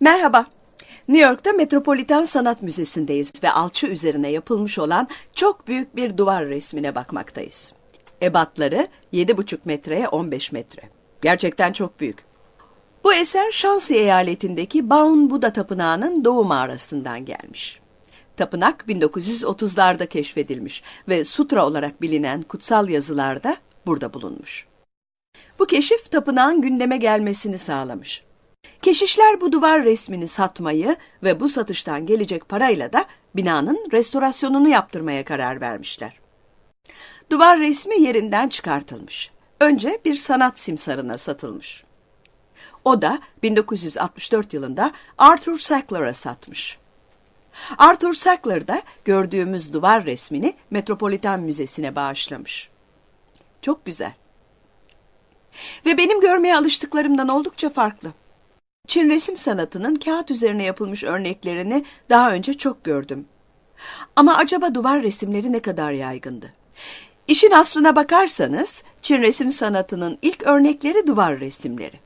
Merhaba. New York'ta Metropolitan Sanat Müzesi'ndeyiz ve alçı üzerine yapılmış olan çok büyük bir duvar resmine bakmaktayız. Ebatları 7,5 metreye 15 metre. Gerçekten çok büyük. Bu eser Şansi eyaletindeki Baun Buda Tapınağı'nın doğu mağarasından gelmiş. Tapınak 1930'larda keşfedilmiş ve sutra olarak bilinen kutsal yazılarda burada bulunmuş. Bu keşif tapınağın gündeme gelmesini sağlamış. Keşişler bu duvar resmini satmayı ve bu satıştan gelecek parayla da binanın restorasyonunu yaptırmaya karar vermişler. Duvar resmi yerinden çıkartılmış. Önce bir sanat simsarına satılmış. O da 1964 yılında Arthur Sackler'a satmış. Arthur Sackler da gördüğümüz duvar resmini Metropolitan Müzesi'ne bağışlamış. Çok güzel. Ve benim görmeye alıştıklarımdan oldukça farklı. Çin resim sanatının kağıt üzerine yapılmış örneklerini daha önce çok gördüm. Ama acaba duvar resimleri ne kadar yaygındı? İşin aslına bakarsanız Çin resim sanatının ilk örnekleri duvar resimleri.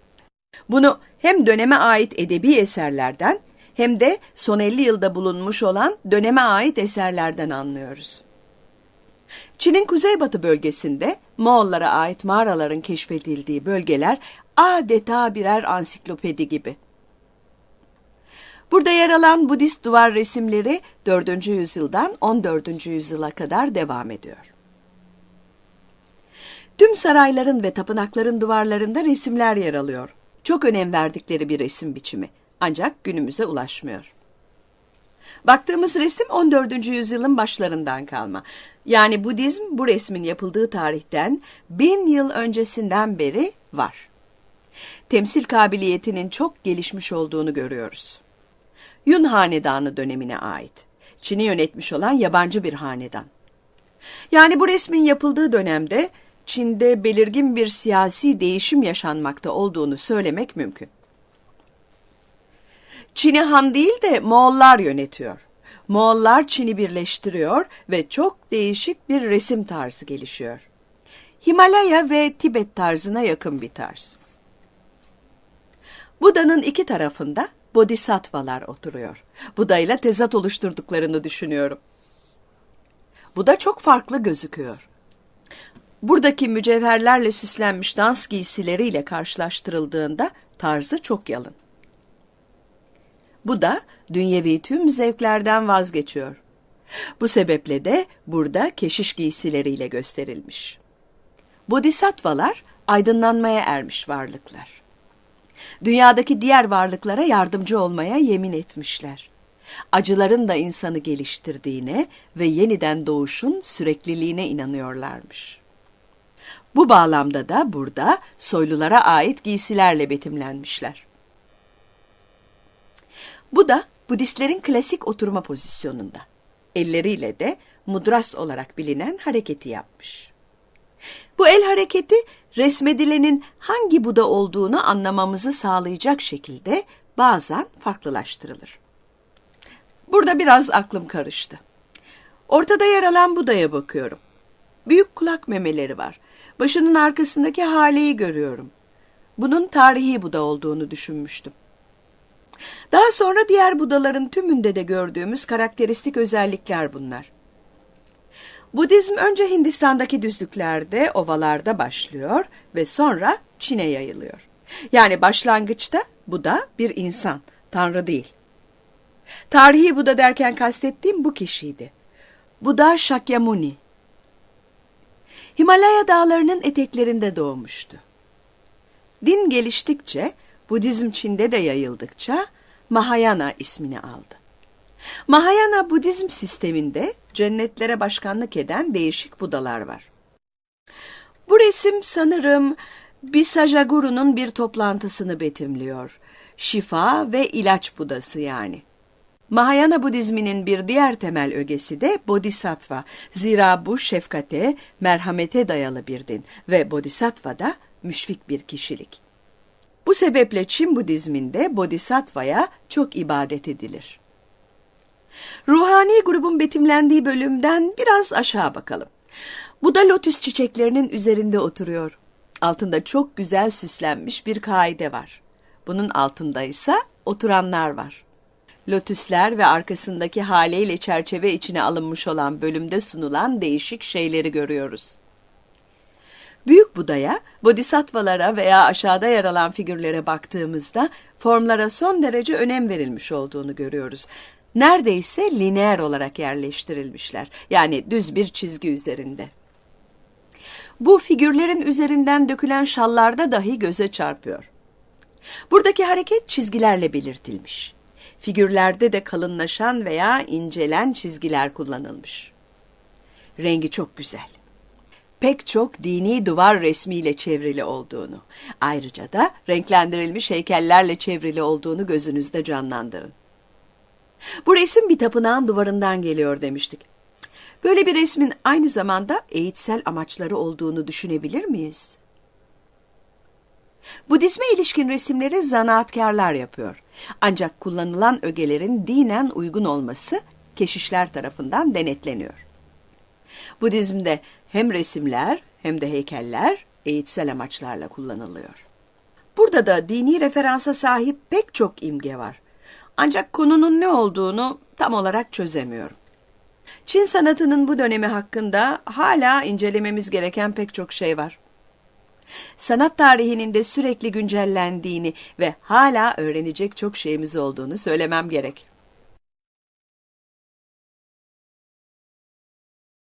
Bunu hem döneme ait edebi eserlerden hem de son 50 yılda bulunmuş olan döneme ait eserlerden anlıyoruz. Çin'in kuzeybatı bölgesinde Moğollara ait mağaraların keşfedildiği bölgeler adeta birer ansiklopedi gibi. Burada yer alan Budist duvar resimleri 4. yüzyıldan 14. yüzyıla kadar devam ediyor. Tüm sarayların ve tapınakların duvarlarında resimler yer alıyor. Çok önem verdikleri bir resim biçimi ancak günümüze ulaşmıyor. Baktığımız resim 14. yüzyılın başlarından kalma. Yani Budizm bu resmin yapıldığı tarihten bin yıl öncesinden beri var. Temsil kabiliyetinin çok gelişmiş olduğunu görüyoruz. Yun Hanedanı dönemine ait. Çin'i yönetmiş olan yabancı bir hanedan. Yani bu resmin yapıldığı dönemde Çin'de belirgin bir siyasi değişim yaşanmakta olduğunu söylemek mümkün. Çin'i Han değil de Moğollar yönetiyor. Moğollar Çin'i birleştiriyor ve çok değişik bir resim tarzı gelişiyor. Himalaya ve Tibet tarzına yakın bir tarz. Buda'nın iki tarafında bodhisattvalar oturuyor. Buda ile tezat oluşturduklarını düşünüyorum. Buda çok farklı gözüküyor. Buradaki mücevherlerle süslenmiş dans giysileriyle karşılaştırıldığında tarzı çok yalın. Bu da dünyevi tüm zevklerden vazgeçiyor. Bu sebeple de burada keşiş giysileriyle gösterilmiş. Bodhisattvalar aydınlanmaya ermiş varlıklar. Dünyadaki diğer varlıklara yardımcı olmaya yemin etmişler. Acıların da insanı geliştirdiğine ve yeniden doğuşun sürekliliğine inanıyorlarmış. Bu bağlamda da burada soylulara ait giysilerle betimlenmişler. Bu da Budistlerin klasik oturma pozisyonunda. Elleriyle de mudras olarak bilinen hareketi yapmış. Bu el hareketi resmedilenin hangi Buda olduğunu anlamamızı sağlayacak şekilde bazen farklılaştırılır. Burada biraz aklım karıştı. Ortada yer alan Buda'ya bakıyorum. Büyük kulak memeleri var. Başının arkasındaki haleyi görüyorum. Bunun tarihi Buda olduğunu düşünmüştüm. Daha sonra diğer Budaların tümünde de gördüğümüz karakteristik özellikler bunlar. Budizm önce Hindistan'daki düzlüklerde, ovalarda başlıyor ve sonra Çin'e yayılıyor. Yani başlangıçta Buda bir insan, tanrı değil. Tarihi Buda derken kastettiğim bu kişiydi. Buda Shakyamuni. Himalaya dağlarının eteklerinde doğmuştu. Din geliştikçe, Budizm Çin'de de yayıldıkça Mahayana ismini aldı. Mahayana Budizm sisteminde cennetlere başkanlık eden değişik Budalar var. Bu resim sanırım Bisajaguru'nun bir toplantısını betimliyor. Şifa ve ilaç Budası yani. Mahayana Budizminin bir diğer temel ögesi de Bodhisattva. Zira bu şefkate, merhamete dayalı bir din ve Bodhisattva da müşfik bir kişilik. Bu sebeple Çin Budizminde Bodhisattva'ya çok ibadet edilir. Ruhani grubun betimlendiği bölümden biraz aşağı bakalım. Bu da lotus çiçeklerinin üzerinde oturuyor. Altında çok güzel süslenmiş bir kaide var. Bunun altında ise oturanlar var. Lotuslar ve arkasındaki haliyle çerçeve içine alınmış olan bölümde sunulan değişik şeyleri görüyoruz. Buda'ya, bodhisattvalara veya aşağıda yer alan figürlere baktığımızda formlara son derece önem verilmiş olduğunu görüyoruz. Neredeyse lineer olarak yerleştirilmişler. Yani düz bir çizgi üzerinde. Bu figürlerin üzerinden dökülen şallarda dahi göze çarpıyor. Buradaki hareket çizgilerle belirtilmiş. Figürlerde de kalınlaşan veya incelen çizgiler kullanılmış. Rengi çok güzel. Pek çok dini duvar resmiyle çevrili olduğunu, ayrıca da renklendirilmiş heykellerle çevrili olduğunu gözünüzde canlandırın. Bu resim bir tapınağın duvarından geliyor demiştik. Böyle bir resmin aynı zamanda eğitsel amaçları olduğunu düşünebilir miyiz? Budizme ilişkin resimleri zanaatkarlar yapıyor. Ancak kullanılan ögelerin dinen uygun olması keşişler tarafından denetleniyor. Budizm'de hem resimler hem de heykeller eğitsel amaçlarla kullanılıyor. Burada da dini referansa sahip pek çok imge var. Ancak konunun ne olduğunu tam olarak çözemiyorum. Çin sanatının bu dönemi hakkında hala incelememiz gereken pek çok şey var. Sanat tarihinin de sürekli güncellendiğini ve hala öğrenecek çok şeyimiz olduğunu söylemem gerek.